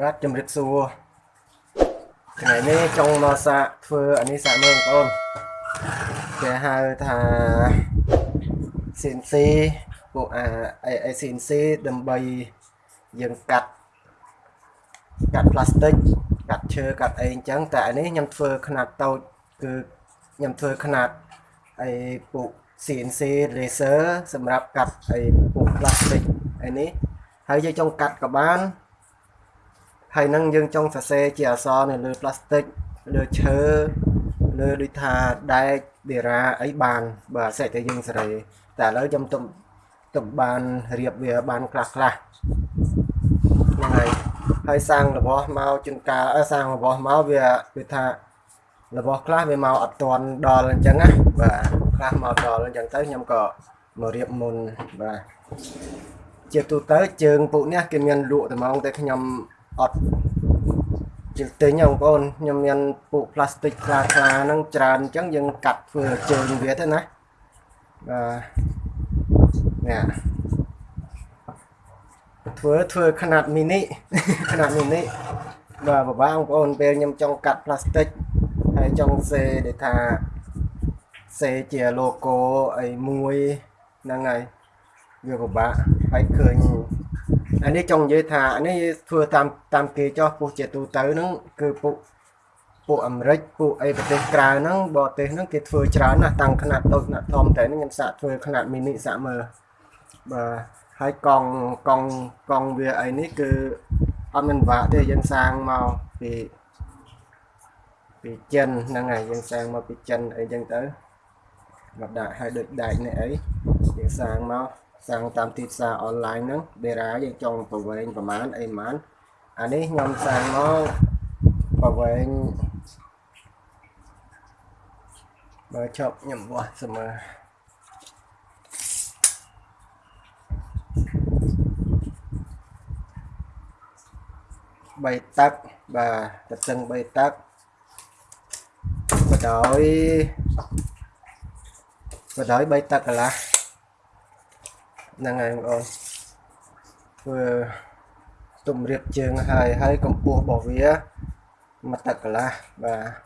បាទជំរាបសួរថ្ងៃនេះចង់មកសាកធ្វើអានេះសាកមើលបងប្អូនគេហៅថា CNC ពួកអា CNC ដើម្បីយើងកាត់កាត់ផ្លាស្ទិកកាត់ឈើកាត់អីអញ្ចឹងតែអានេះខ្ញុំធ្វើຂະຫນາດតូចគឺខ្ញុំធ្វើຂະຫນາດអីពួក CNC laser សម្រាប់កាត់អីពួកផ្លាស្ទិកអីនេះហើយយើងចង់កាត់ក៏បាន ហើយនឹងយើងចង់សរសេរជាអក្សរនៅលើផ្លាស្ទិកលើឈើលើដូចថាដែកដេរ៉ាអីបាន បើអាស្រ័យតែយើងសេរីតែឥឡូវខ្ញុំទុំទុំបានរៀបវាបានខ្លះខ្លះហ្នឹងហើយហើយសាំងរបស់មកជួនកាលអឺសាំងរបស់មកវាវាថារបស់ខ្លះវាមកអត់ទាន់ដល់អញ្ចឹងណាបាទខ្លះមកដល់អញ្ចឹងទៅខ្ញុំក៏មករៀបមុនបាទជាទូទៅជើងពួកនេះគេមានលក់តែហ្មងតែខ្ញុំ អត់ជិះទិញបងប្អូនខ្ញុំមានពួកផ្លាស្ទិកខ្លាខ្លាហ្នឹងច្រើនអញ្ចឹងយើងកាត់ធ្វើជើងវាទៅណាបាទនេះធ្វើធ្វើຂະຫນາດមីនីຂະຫນາດមីនីបាទបបាបងប្អូនពេលខ្ញុំចង់កាត់ផ្លាស្ទិកហើយចង់សេដូចថាសេជា logo អីមួយហ្នឹងហើយវាពិបាកហើយឃើញ អានេះចង់និយាយថាអានេះធ្វើតាមតាមគេចោះពុះជាទូទៅហ្នឹងគឺពួកពួកអាមេរិកពួកអីប្រទេសក្រៅហ្នឹងបរទេសហ្នឹងគេធ្វើច្រើនណាស់តាំងຂະຫນາດតូចຂະຫນາດធំតែនេះខ្ញុំសាកធ្វើຂະຫນາດមីនីសាកមើលបាទហើយកង់កង់កង់វាអីនេះគឺអត់មានវាក់ទេយើងសាងមកពីពីចិនហ្នឹងហើយយើងសាងមកពីចិនអីចឹងទៅមកដាក់ឲ្យដូចដែកនេះអីយើងសាងមក សាំងតាមទីផ្សារអនឡាញហ្នឹងដេរ៉ាយើងចង់ប្រវែងប្រមាណអីប្រមាណអានេះខ្ញុំសាំងមកប្រវែងបើជប់ខ្ញុំវាស់ស្មើ3ទឹកបាទទឹកស្ទឹង3ទឹកបដោយបដោយ3ទឹកកន្លះ ហ្នឹងហើយបងប្អូនធ្វើទុំរៀបជើងហើយហើយកម្ពស់របស់វាមួយទឹកកន្លះបាទ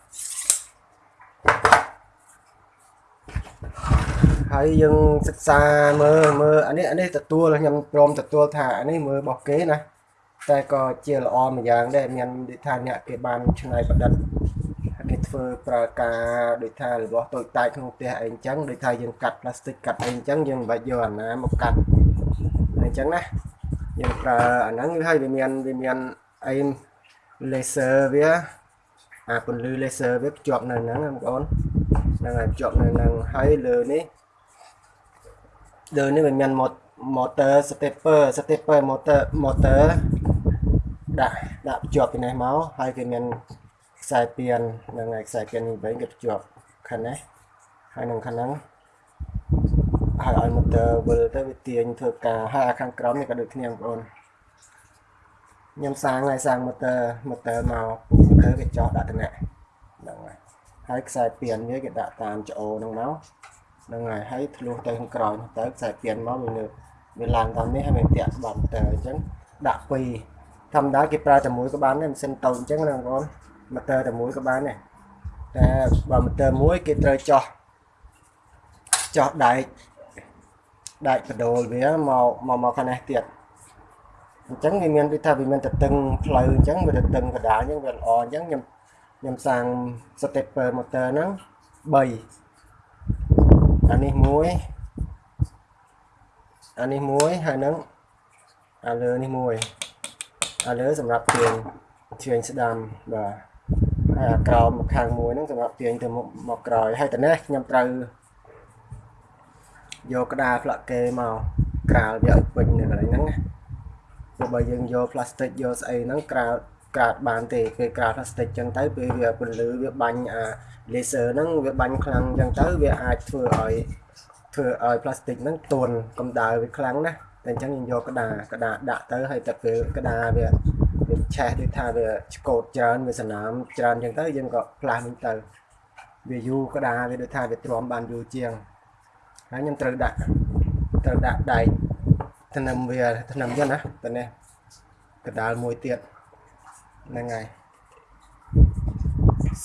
ហើយយើងសិក្សាមើលមើលអានេះអានេះទទួលខ្ញុំព្រមទទួលថាអានេះមើលរបស់គេណាតែក៏ជាល្អមួយយ៉ាងដែរមានដូចថាអ្នកគេបានឆ្នៃប្រឌិតគេ ធ្វើប្រើការដូចថារបស់តូចតាចក្នុងផ្ទះអីអញ្ចឹងដូចថាយើងកាត់ផ្លាស្ទិកកាត់អីអញ្ចឹងយើងមិនបាច់យកអាណាមកកាត់អញ្ចឹងណាយើងប្រើអាហ្នឹងហើយវាមានវាមានអី laser វាអាពន្លឺ laser វាភ្ជាប់នៅហ្នឹងបងប្អូនហ្នឹងហើយភ្ជាប់នៅហ្នឹងហើយលើនេះលើនេះវាមាន motor stepper stepper motor motor ដាក់ដាក់ភ្ជាប់ពីនេះមកហើយគេមាន ខ្សែពៀនហ្នឹងហើយខ្សែពៀននេះវិញគេភ្ជាប់ខាងនេះហើយនឹងខាងហ្នឹងហើយឲ្យ motor វិលទៅវាទាញធ្វើការហើយអាខាងក្រោមនេះក៏ដូចគ្នាបងប្អូនខ្ញុំសាងហើយសាង motor motor មក motor គេចោះដាក់តំណែងហ្នឹងហើយហើយខ្សែពៀនវាគេដាក់តាមច្អូហ្នឹងមកហ្នឹងហើយហើយធ្លុះទៅខាងក្រោយទៅខ្សែពៀនមកវាវាឡើងតាមនេះហើយវាតាក់ស្បាត់ទៅអញ្ចឹងដាក់ពីរធម្មតាគេប្រើតែមួយក៏បានដែរម៉ាស៊ីនតូចអញ្ចឹងណាបងប្អូន ម៉ូទ័រតែមួយក៏បានដែរតែបើម៉ូទ័រមួយគេត្រូវចោះចោះដែកដែកបដូលវាមកមកមកខាងនេះទៀតអញ្ចឹងវាមានដូចថាវាមានតតឹងផ្លូវអញ្ចឹងវាតតឹងកដាលអញ្ចឹងវាល្អអញ្ចឹងខ្ញុំខ្ញុំសាង stepper motor ហ្នឹង3អានេះមួយអានេះមួយហើយនឹងអាលើនេះមួយអាលើសម្រាប់ទាញទាញស្ដាំបាទហើយអា ក្រោមខាងមួយហ្នឹងសម្រាប់ទាញទៅមុខមកក្រោយហើយតនេះខ្ញុំត្រូវយកក្តារផ្លាក់គេមកក្រាលវាឲ្យពេញនៅកន្លែងហ្នឹងណាព្រោះបើយើងយកផ្លាស្ទិកយកស្អីហ្នឹងក្រាលក្រាលបានទេគេក្រាលផ្លាស្ទិកចឹងទៅពេលវាពន្លឺវាបាញ់អា laser ហ្នឹងវាបាញ់ខ្លាំងចឹងទៅវាអាចធ្វើឲ្យធ្វើឲ្យផ្លាស្ទិកហ្នឹងទន់កម្ដៅវាខ្លាំងណាស់តែអញ្ចឹងយើងយកក្តារក្តារដាក់ទៅហើយតែពេលក្តារវា វាឆេះដូចថាវាឆ្កូតច្រើនវាសណាមច្រើនអញ្ចឹងទៅយើងក៏ផ្លាស់វិញទៅវាយូរក្តារវាដូចថាវាទ្រាំបានយូរជាងហើយខ្ញុំត្រូវដាក់ត្រូវដាក់ដែកថ្នឹមវាថ្នឹមចឹងណាតនេះកដាលមួយទៀតហ្នឹងហើយ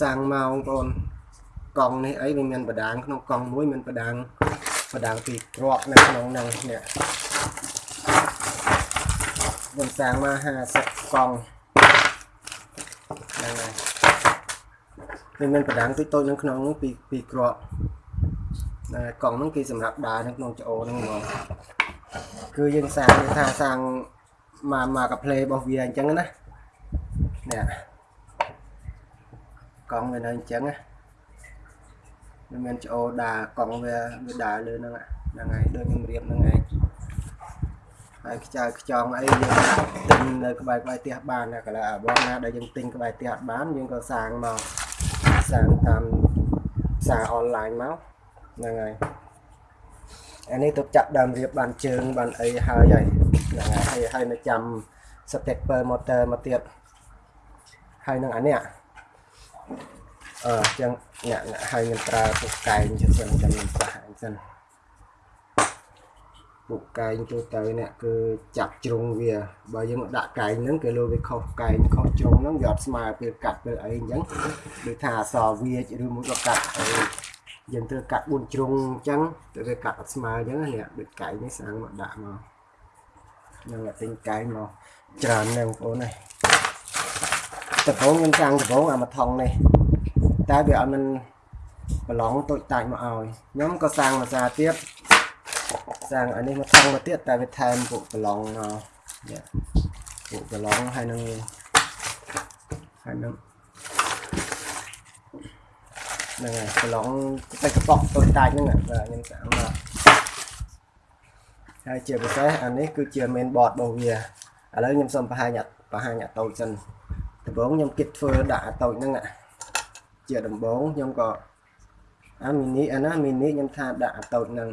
សាំងមកបងប្អូនកង់នេះអីវាមានបដាងក្នុងកង់មួយមានបដាងបដាងពីរគ្រាប់នៅក្នុងហ្នឹងនេះ ខ្ញុំសាំងមក50កង់ហ្នឹងហើយវាមានបដាងតិចតូចនៅក្នុងនោះពីពីរគ្រាប់ណាកង់ហ្នឹងគេសម្រាប់ដើរនៅក្នុងច្អូហ្នឹងហ្មងគឺយើងសាំងគេថាសាំងមកមកកាផ្លេរបស់វាអញ្ចឹងណានេះកង់វានៅអញ្ចឹងណាវាមានច្អូដើរកង់វាវាដើរលើហ្នឹងហ្នឹងហើយដូចខ្ញុំរៀបហ្នឹងឯង ហើយខ្ចៅខ្ចង់អីយើងទិញនៅក្បែរក្បែរផ្ទះបានណាកន្លែងអាបងណាដែលយើងទិញក្បែរផ្ទះអត់បានយើងក៏សាងមកសាងតាមផ្សារអនឡាញមកហ្នឹងហើយអានេះទៅចាក់ដើមរៀបបានជើងបានអីហើយហើយហ្នឹងហើយហើយហើយនៅចាំ stepper motor មកទៀតហើយនឹងអានេះអឺចឹងអ្នកហើយខ្ញុំប្រើពុកកែងចឹងសិនចាំខ្ញុំប្រហែលសិន ពុកកែងទូទៅអ្នកគឺចាប់ជ្រុងវាបើយើងដាក់កែងហ្នឹងគេលើវាខុសកែងខុសជ្រុងហ្នឹងវាអត់ស្មើពេលកាត់ពេលអីអញ្ចឹងដូចថាអសវាចឬមួយក៏កាត់អីយើងត្រូវកាត់4ជ្រុងអញ្ចឹងទៅវាកាត់អត់ស្មើអញ្ចឹងនេះដូចកែងនេះស្អាងមកដាក់មកនឹងតែទិញកែងមកច្រើនណាស់បងប្អូននេះដំបូងខ្ញុំចាំងដំបូងអាមកថងនេះតែវាអត់មានប្រឡងតូចតាចមកឲ្យខ្ញុំក៏សាងភាសាទៀត សាងអានេះមកថងមកទៀតតែវាថែមពួកប្រឡងមកនេះពួកប្រឡងហើយនឹងហើយនឹងហ្នឹងហើយប្រឡងតែកប៉ុកតូចតាចហ្នឹងបាទខ្ញុំសាងមកហើយជាពិសេសអានេះគឺជា main board របស់វាឥឡូវខ្ញុំសូមបង្ហាញបង្ហាញអាតូចសិនដំបូងខ្ញុំគិតធ្វើដាក់អាតូចហ្នឹងជាដំបូងខ្ញុំក៏អាមីនីអាណាមីនីខ្ញុំថាដាក់អាតូចហ្នឹង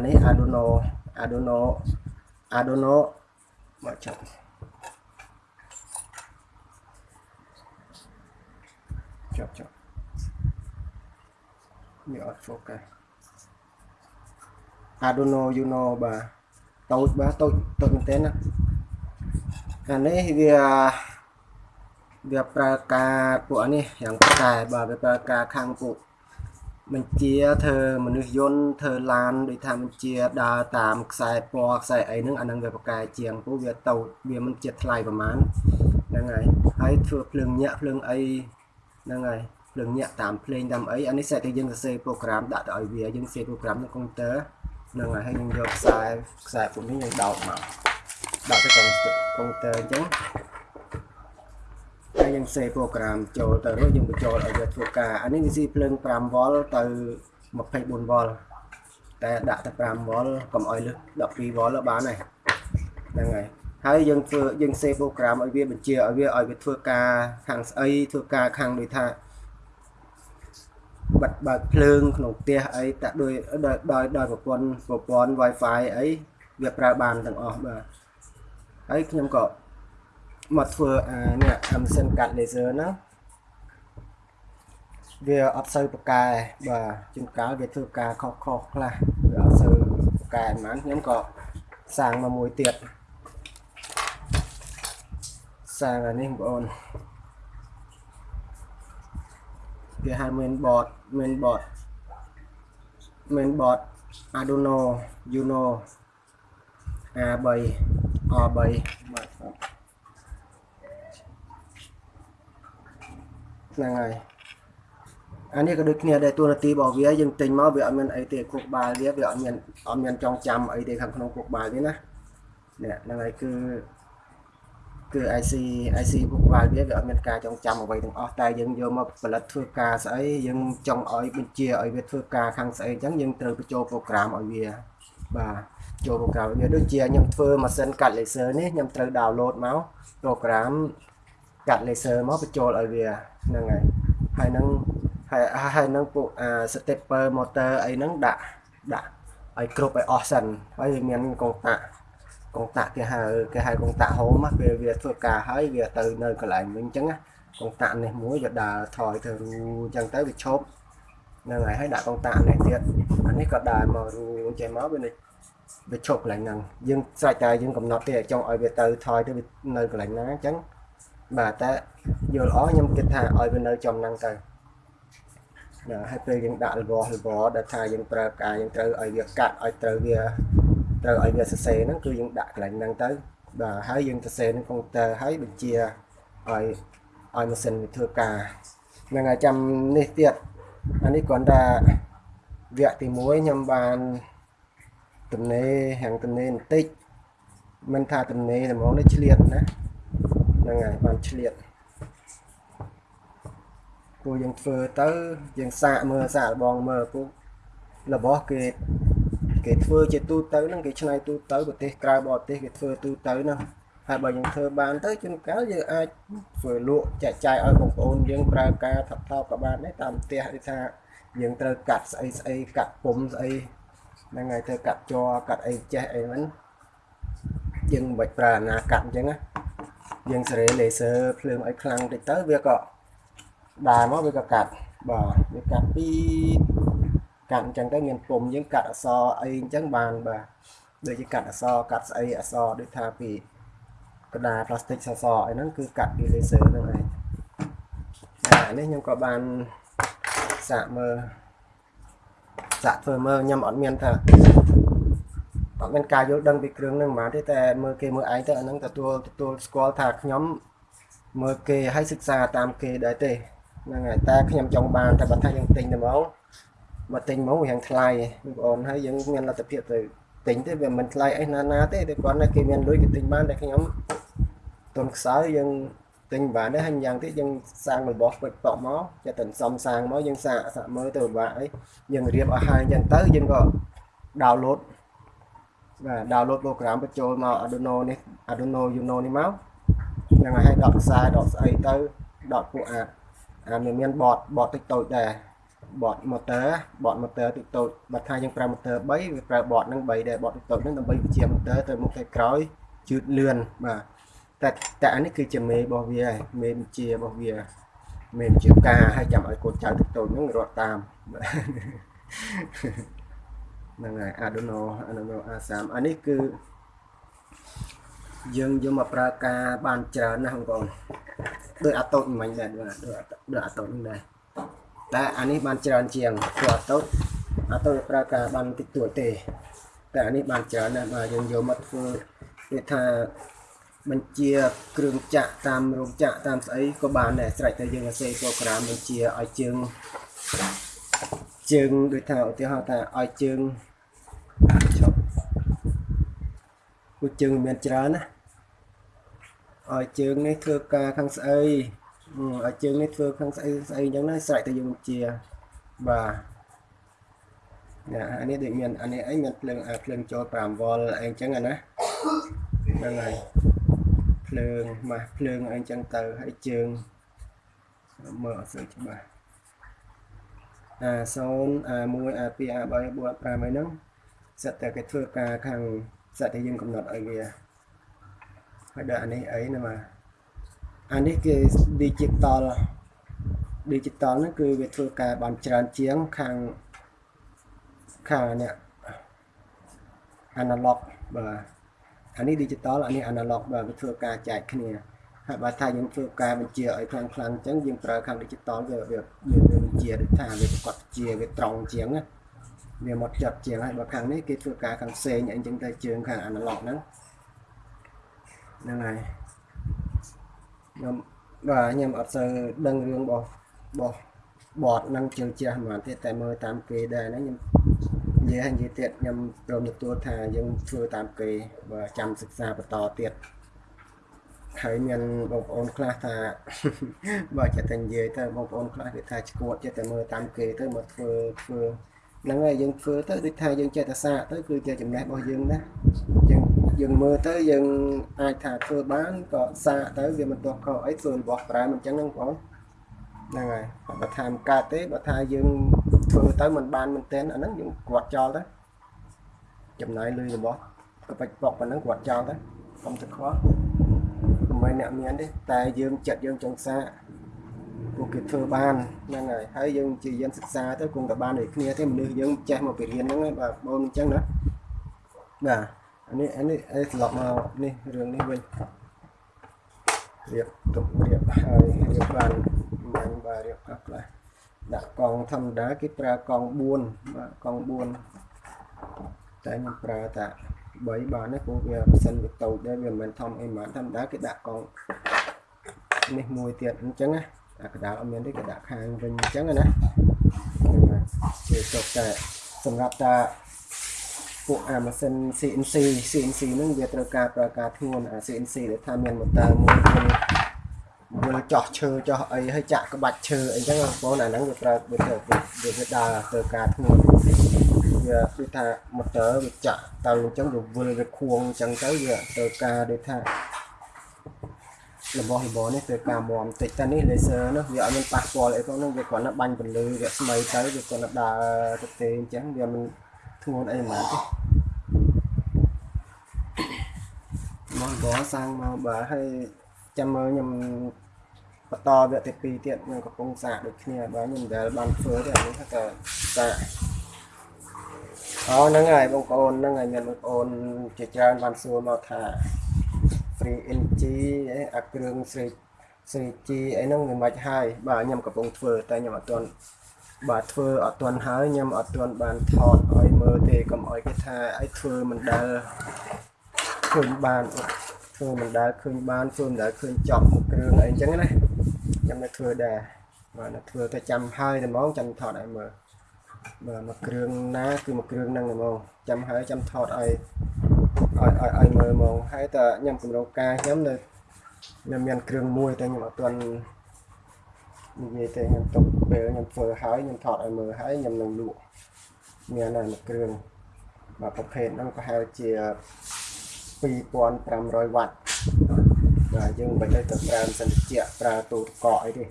អានេះ Arduino Arduino Arduino មកចាប់ចាប់ចាប់វាអត់ focus Arduino Uno បាទតូចបាទតូចតូចមែនទែនណាអានេះវាវាប្រើការពួកនេះយ៉ាងតែបាទវាប្រើការខាងពួក បញ្ជាធ្វើមនុស្សយន្តធ្វើឡានដូចថាបញ្ជាដើរតាមខ្សែពណ៌ខ្សែអីហ្នឹងអាហ្នឹងវាប្រកែជាងព្រោះវាតូចវាមិនជាថ្លៃប្រហែលហ្នឹងហើយហើយធ្វើភ្លើងញាក់ភ្លើងអីហ្នឹងហើយភ្លើងញាក់តាមភ្លេងតាមអីអានេះសេតតែយើងសរសេរប្រូក្រាមដាក់ទៅឲ្យវាយើងសរសេរប្រូក្រាមនៅកុំព្យូទ័រហ្នឹងហើយហើយយើងយកខ្សែខ្សែពួកនេះយើងដោតមកដាក់ទៅកុំព្យូទ័រអញ្ចឹង ហើយយើងសេប្រូក្រាមចូលទៅរួចយើងបញ្ចូលឲ្យវាធ្វើការអានេះវាស៊ីភ្លើង 5V ទៅ 24V តែដាក់ទៅ 5V កុំឲ្យលើស 12V បានហើយហ្នឹងហើយហើយយើងធ្វើយើងសេប្រូក្រាមឲ្យវាបញ្ជាឲ្យវាឲ្យវាធ្វើការខាងស្អីធ្វើការខាងដូចថាបិទបើកភ្លើងក្នុងផ្ទះអីតាក់ដោយដោយដោយប្រព័ន្ធប្រព័ន្ធ Wi-Fi អីវាប្រើបានទាំងអស់បាទហើយខ្ញុំក៏ មកធ្វើអានេះអាម៉ាស៊ីនកាត់ laser ហ្នឹងវាអត់សូវប្រកែបាទជួនកាលវាធ្វើការខុសខុសខ្លះវាអត់សូវប្រកែប៉ុន្មានខ្ញុំក៏សាងមកមួយទៀតសាងអានេះបងប្អូនវាហៅ main board main board main board Arduino Uno A3 R3 បាទ ហ្នឹងហើយអានេះក៏ដូចគ្នាដែរតួនាទីរបស់វាយើងទិញមកវាអត់មានអីទេគោកបាលវាវាអត់មានអត់មានចងចាំអីទេខាងក្នុងគោកបាលវាណានេះហ្នឹងហើយគឺគឺ IC IC គោកបាលវាវាអត់មានការចងចាំអ្វីទាំងអស់តែយើងយកមកផលិតធ្វើការស្អីយើងចង់ឲ្យបញ្ជាឲ្យវាធ្វើការខាងស្អីអញ្ចឹងយើងត្រូវបញ្ចូលប្រូក្រាមឲ្យវាបាទចូលប្រូក្រាមវាដូចជាខ្ញុំធ្វើម៉ាស៊ីនកាត់ laser នេះខ្ញុំត្រូវ download មកប្រូ ក្រាមកាត់ laser មកបញ្ចូលឲ្យវាហ្នឹងហើយហើយនឹងហើយហើយនឹងពួកអា stepper motor អីហ្នឹងដាក់ដាក់ឲ្យគ្រប់ឲ្យអស់សិនហើយវាមានកងតាក់កងតាក់គេហៅគេហៅកងតាក់ home ពេលវាធ្វើការហើយវាទៅនៅកន្លែងវិញអញ្ចឹងកងតាក់នេះមួយវាដើរថយទៅរូអញ្ចឹងទៅវាឈប់ហ្នឹងហើយហើយដាក់កងតាក់នេះទៀតអានេះក៏ដើរមករូចេះមកវាវាឈប់កន្លែងហ្នឹងយើងស្រេចតែយើងកំណត់ទេចង់ឲ្យវាទៅថយទៅនៅកន្លែងណាអញ្ចឹង បាទតែយល់ល្អខ្ញុំគិតថាឲ្យវានៅចំហ្នឹងទៅណាហើយពេលយើងដាក់លវលវដែលថាយើងប្រើការយើងត្រូវឲ្យវាកាត់ឲ្យត្រូវវាត្រូវឲ្យវាសរសេរហ្នឹងគឺយើងដាក់កន្លែងហ្នឹងទៅបាទហើយយើងសរសេរនឹងកុំព្យូទ័រហើយបញ្ជាឲ្យឲ្យម៉ាស៊ីនវាធ្វើការហ្នឹងហើយចាំនេះទៀតអានេះគ្រាន់តែវគ្គទី1ខ្ញុំបានទំនេរហាងទំនេរបន្តិចមិនថាទំនេរតែហ្មងនេះឆ្លៀតណា ហ្នឹងហើយបានឆ្លៀតពូយើងធ្វើទៅយើងសាកមើលសាកលបងមើលពូរបស់គេគេធ្វើជាទូទៅហ្នឹងគេឆ្នៃទូទៅប្រទេសក្រៅបរទេសគេធ្វើទូទៅហ្នឹងហើយបើយើងធ្វើបានទៅជួនកាលយើងអាចធ្វើលក់ចែកចាយឲ្យបងប្អូនយើងប្រើការថប់ថប់ក៏បានដែរតាមផ្ទះដូចថាយើងត្រូវកាត់ស្អីស្អីកាត់ពុំស្អីហ្នឹងហើយត្រូវកាត់ជ័រកាត់អីចេះអីហ្នឹងយើងមិនបាច់ប្រើអាណាកាត់អញ្ចឹងណា យើងសេរីលេសឺភ្លើងឲ្យខ្លាំងតិចទៅវាក៏ដើរមកវាក៏កាត់បាទវាកាត់ពីកាត់អញ្ចឹងទៅមានពុំយើងកាត់អក្សរអីអញ្ចឹងបានបាទដូចជាកាត់អក្សរកាត់ស្អីអក្សរដូចថាពីក្តារផ្លាស្ទិកសសរអីហ្នឹងគឺកាត់ពីលេសឺហ្នឹងឯងអានេះខ្ញុំក៏បានសាកមើលសាកធ្វើមើលខ្ញុំអត់មានថាអត់ មានការយល់ដឹងពីគ្រឿងហ្នឹងហ្មងទេតែមើលគេមើលឯងទៅអាហ្នឹងទទួលទទួលស្គាល់ថាខ្ញុំមើលគេឲ្យសិក្សាតាមគេដែរទេហ្នឹងហើយតែខ្ញុំចង់បានតែបើថាយើងទិញទៅមកមកទិញមកវាហាងថ្លៃបងប្អូនហើយយើងមានលទ្ធភាពទៅទិញទេវាមិនថ្លៃអីណាណាទេតែគាត់ណាគេមានលុយគេទិញបានតែខ្ញុំទុនខ្សោយយើងទិញបានដែរហើយយ៉ាងទៀតយើងសាងរបស់ពេចប៉ក់មកចិត្តតែសំសាងមកយើងសាកសាកមើលទៅពិបាកអីយើងរៀបឲ្យហើយអញ្ចឹងទៅយើងក៏ download បាទ download ប្រូក្រាមបញ្ចូលមក Arduino នេះ Arduino Uno នេះមកហ្នឹងហើយដកខ្សែដកស្អីទៅដកពួកអាអាមានបតបតតិចតូចដែរបត motor បត motor តិចតូចបើថាយើងប្រើ motor 3វាប្រើបតហ្នឹង3ដែរបតតិចតូចហ្នឹងដើម្បីបញ្ជា motor ទៅមុខទៅក្រោយជឿនលឿនបាទតែតែអានេះគឺជាមេរបស់វាហើយមេបញ្ជារបស់វាមេបញ្ជាការឲ្យចាំឲ្យកូនចៅតិចតូចហ្នឹងរត់តាម ហ្នឹងហើយ Arduino Arduino A3 អានេះគឺយើងយកមកប្រើការបានច្រើនណាស់បងប្អូនដូចអាតូតមិញដែរបាទដូចដូចអាតូតហ្នឹងដែរតែអានេះបានច្រើនជាងព្រោះអាតូតអាតូតប្រើការបានតិចតួចទេតែអានេះបានច្រើនណាស់បាទយើងយកមកធ្វើគេថាបញ្ជាគ្រឿងចាក់តាមរោងចក្រតាមស្អីក៏បានដែរស្រេចតែយើងអាសេប្រូក្រាមបញ្ជាឲ្យជើងជើងដូចថាឧទាហរណ៍ថាឲ្យជើង ឈប់គូជើងមានច្រើនណាឲ្យជើងនេះធ្វើការខាងស្អីឲ្យជើងនេះធ្វើខាងស្អីស្អីអញ្ចឹងណាស្រេចតែយើងបញ្ជាបាទណាអានេះដូចមានអានេះអីមានភ្លើងភ្លើងចូល5វ៉ុលអីអញ្ចឹងណាហ្នឹងហើយភ្លើងម៉ាស់ភ្លើងអីអញ្ចឹងទៅហើយជើងមើលអត់ស្គាល់ច្បាស់អា0អា1អា2អា3 4 5អីហ្នឹង សិតតែគេធ្វើការខាងសិតតែយើងកំណត់ឲ្យវាហើយដល់អានេះអីណាបាទអានេះគឺ digital digital ហ្នឹងគឺវាធ្វើការបានច្រើនជាងខាងខាងនេះ analog បាទអានេះ digital អានេះ analog បាទវាធ្វើការចែកគ្នាហើយបើថាយើងធ្វើការបញ្ជាឲ្យខ្លាំងខ្លាំងអញ្ចឹងយើងប្រើខាង digital វាវាយើងបញ្ជាដូចថាវាប្រកបជាវាត្រង់ជាងណា វាមកចាត់ជាងហើយបើខាងនេះគេធ្វើការខាងផ្សេងអីចឹងទៅជើងខាង analog ហ្នឹងហ្នឹងហើយខ្ញុំបាទខ្ញុំអត់សូវដឹងរឿងរបស់របស់បតនឹងជើងជ្រះហ្មងទេតែមើលតាមគេដែរហ្នឹងខ្ញុំនិយាយនិយាយទៀតខ្ញុំព្រមទទួលថាយើងធ្វើតាមគេបើចាំសិក្សាបន្តទៀតហើយមានបងប្អូនខ្លះថាបើចិត្តតែនិយាយទៅបងប្អូនខ្លះគេថាឈួតចិត្តតែមើលតាមគេទៅមកធ្វើធ្វើ ហ្នឹងហើយយើងធ្វើទៅដូចថាយើងចេះតែសាកទៅគឺជាចំណេះរបស់យើងណាយើងយើងមើលទៅយើងអាចថាធ្វើបានក៏សាកទៅវាមិនទាស់ខុសអីធ្វើរបស់ប្រែមិនអញ្ចឹងហ្នឹងបងហ្នឹងហើយបើថាមិនកើតទេបើថាយើងធ្វើទៅមិនបានមែនទែនអាហ្នឹងយើងគាត់ចោលទៅចំណាយលុយរបស់ក៏បាច់បកប៉ុណ្ណឹងគាត់ចោលទៅកុំទៅខ្វល់មិនអ្នកមានទេតែយើងចិត្តយើងចង់សាកពួក គេធ្វើបានហ្នឹងហើយហើយយើងជាយានសិក្សាទៅគង់តែបានដូចគ្នាទេមនុស្សយើងចេះមកពីរៀនហ្នឹងបាទបងអញ្ចឹងណាបាទអានេះអានេះត្រឡប់មកនេះរឿងនេះវិញរៀបទុករៀបហើយរៀបបានបាញ់បាទរៀបខ្លះខ្លះដាក់កង់ធម្មតាគេប្រើកង់4បាទកង់4តែខ្ញុំប្រើតែ3បានទេព្រោះវាម៉ាស៊ីនវាតូចដែរវាមិនមែនធំអីហ្មងធម្មតាគេដាក់កង់នេះមួយទៀតអញ្ចឹងណា អាកដាលអត់មានទេគេដាក់ខាងវិញអញ្ចឹងណាហ្នឹងហើយជាចុះតែសម្រាប់តាពួកអាម៉ាស៊ីន CNC CNC ហ្នឹងវាត្រូវការប្រើការធ្ងន់អា CNC ដែលថាមានម៉ូទ័រមួយវាវាចោះឈើចោះអីហើយចាក់ក្បាច់ឈើអីចឹងបងប្អូនអាហ្នឹងវាប្រើវាទៅវាវាដើរទៅការធ្ងន់វាដូចថាម៉ូទ័រវាចាក់ទៅអញ្ចឹងវាវិលវាខួងអញ្ចឹងទៅវាទៅការដូចថា របស់របរនេះទៅការមមតិចតែនេះ laser នោះវាអត់មានប៉ះពាល់អីផងនោះវាគ្រាន់តែបាញ់ពន្លឺរស្មីទៅវាគ្រាន់តែដើរទៅទេអញ្ចឹងវាមិនធ្ងន់អីហ្មងទេមកបងសាំងមកបាទហើយចាំមើលខ្ញុំបន្តវគ្គទី2ទៀតខ្ញុំកំពុងសាកដូចគ្នាបាទខ្ញុំមិនដែលបានធ្វើទេអានេះថាតែសាកអូហ្នឹងហើយបងប្អូនហ្នឹងហើយមានបងប្អូនជាច្រើនបានសួរមកថា free energy អីអាគ្រឿងស្រេកស្រេកជីអីហ្នឹងវាមិនហើយបាទខ្ញុំកំពុងធ្វើតែខ្ញុំអត់ទាន់បាទធ្វើអត់ទាន់ហើយខ្ញុំអត់ទាន់បានថតឲ្យមើលទេកុំឲ្យគេថាអីធ្វើមិនដែលឃើញបានធ្វើមិនដែលឃើញបានធ្វើមិនដែលឃើញចប់មួយគ្រឿងអីអញ្ចឹងណាខ្ញុំនៅធ្វើដែរបាទនៅធ្វើតែចាំហើយតែហ្មងចាំថតឲ្យមើលបាទមួយគ្រឿងណាគឺមួយគ្រឿងហ្នឹងហ្មងចាំហើយចាំថតឲ្យ ឲ្យឲ្យឲ្យមើលហ្មងហើយតើខ្ញុំកម្រងការខ្ញុំនៅខ្ញុំមានគ្រឿងមួយតែខ្ញុំអត់ទាន់និយាយទេខ្ញុំទុកពេលខ្ញុំធ្វើហើយខ្ញុំថតឲ្យមើលហើយខ្ញុំនឹងលក់មានតែមួយគ្រឿងបាទប្រភេទហ្នឹងប្រហែលជា2500វ៉ាត់បាទយើងមិនបាច់ទៅប្រើសិនជាប្រើទូទឹកកកអីទេ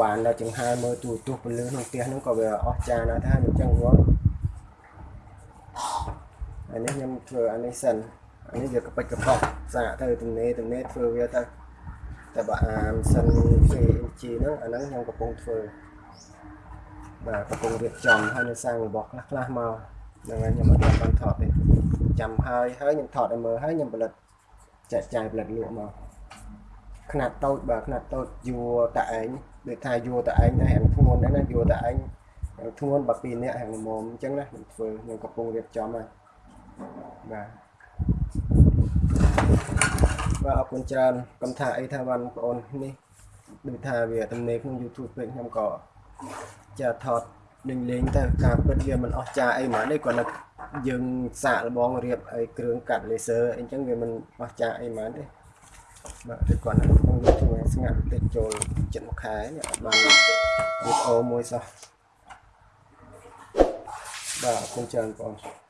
បានដល់ចង្ហើមើលទូទស្សន៍ពលឺក្នុងផ្ទះហ្នឹងក៏វាអស្ចារ្យណាស់ដែរអញ្ចឹងបង អានេះខ្ញុំធ្វើអានេះសិនអានេះវាកប៉ិចកប៉ុកសាកទៅទំនេរទំនេរធ្វើវាទៅតែបើអាមសិន VNG ហ្នឹងអាហ្នឹងខ្ញុំកំពុងធ្វើបាទកំពុងរៀបចំហើយនៅសាងរបស់ខ្លះខ្លះមកហ្នឹងហើយខ្ញុំអត់បានថតទេចាំហើយហើយខ្ញុំថតឲ្យមើលហើយខ្ញុំផលិតចែកចាយផលិតលក់មកຂະຫນາດតូចបាទຂະຫນາດតូចយួរតាឯងដូចថាយួរតាឯងដែរហាងធ្ងន់ដែរណាយួរតាឯងធ្ងន់បើពីរនាក់ហាងល្មមអញ្ចឹងណាខ្ញុំធ្វើខ្ញុំកំពុងរៀបចំហើយ បាទបាទអរគុណច្រើនកំថាអីថាបានបងប្អូននេះដូចថាវាទំនេរក្នុង YouTube ពេកខ្ញុំក៏ចាថតលេងលេងទៅការពិតវាមិនអស់ចាអីហ្មងនេះគាត់នៅយើងសាកលបងរៀបអីគ្រឿងកាត់ laser អីចឹងវាមិនអស់ចាអីហ្មងទេបាទតែគាត់នៅក្នុង YouTube ស្ងាត់តិចចូលចិត្តមួយខែនេះអត់បានវីដេអូមួយសោះបាទអរគុណច្រើនបងប្អូន